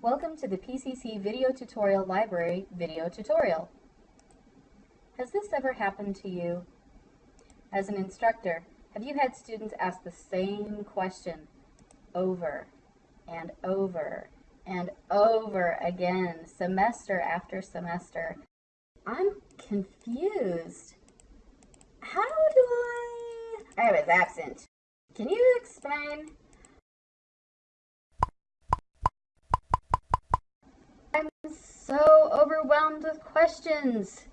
Welcome to the PCC Video Tutorial Library video tutorial. Has this ever happened to you? As an instructor, have you had students ask the same question over and over and over again, semester after semester? I'm confused. How do I... I was absent. Can you explain? So overwhelmed with questions.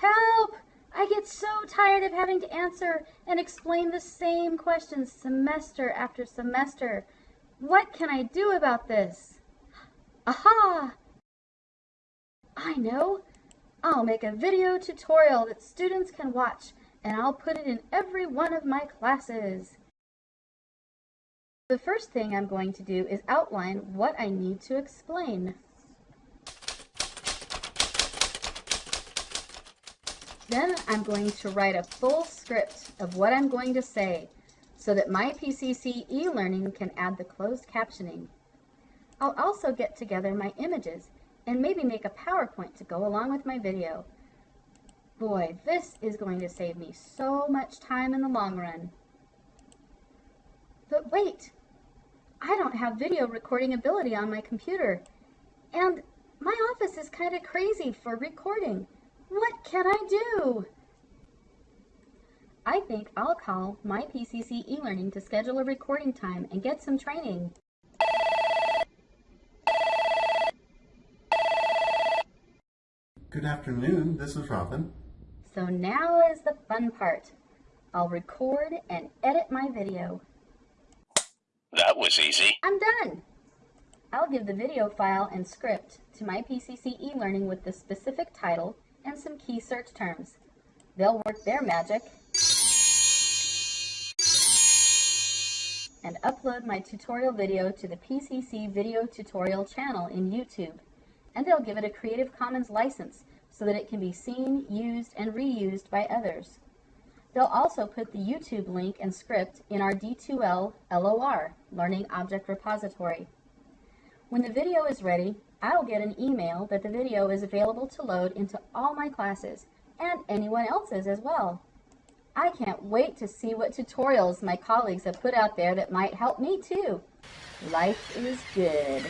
Help! I get so tired of having to answer and explain the same questions semester after semester. What can I do about this? Aha! I know! I'll make a video tutorial that students can watch and I'll put it in every one of my classes. The first thing I'm going to do is outline what I need to explain. Then I'm going to write a full script of what I'm going to say so that my PCC e-learning can add the closed captioning. I'll also get together my images and maybe make a PowerPoint to go along with my video. Boy, this is going to save me so much time in the long run. But wait, I don't have video recording ability on my computer. And my office is kind of crazy for recording. What can I do? I think I'll call my PCC e-learning to schedule a recording time and get some training. Good afternoon, this is Robin. So now is the fun part. I'll record and edit my video. That was easy. I'm done. I'll give the video file and script to my PCC e-learning with the specific title and some key search terms. They'll work their magic and upload my tutorial video to the PCC video tutorial channel in YouTube. And they'll give it a Creative Commons license so that it can be seen, used, and reused by others. They'll also put the YouTube link and script in our D2L LOR, Learning Object Repository. When the video is ready, I'll get an email that the video is available to load into all my classes, and anyone else's as well. I can't wait to see what tutorials my colleagues have put out there that might help me too. Life is good.